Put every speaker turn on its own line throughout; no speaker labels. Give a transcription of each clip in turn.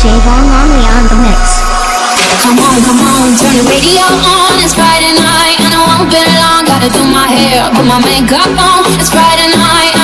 DJ Von Longley on the mix. Come on, come on, turn the radio on. It's Friday night and I won't be long. Gotta do my
hair, put
my makeup on. It's
Friday night.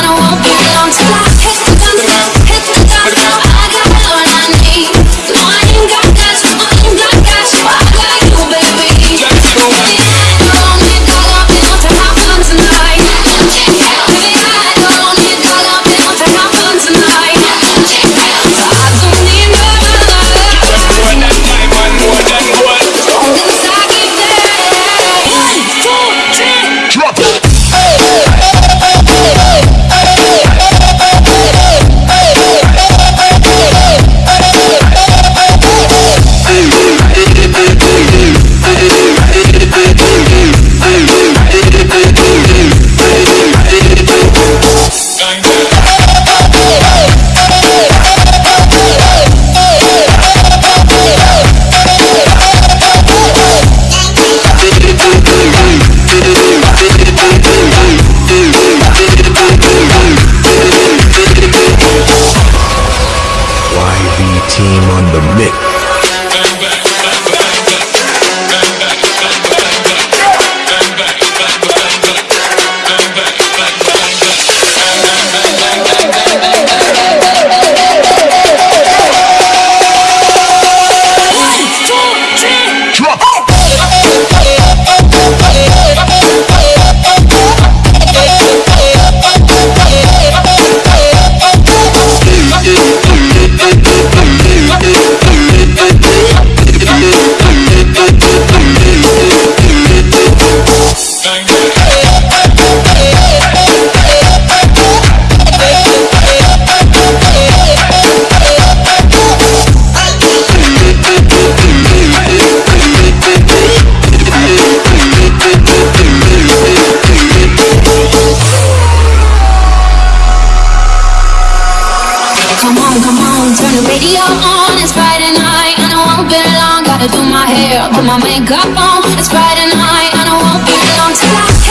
Come on, come on, turn the radio on. It's Friday night and I won't be long. Gotta do my hair, put my makeup on. It's Friday night and I won't be long I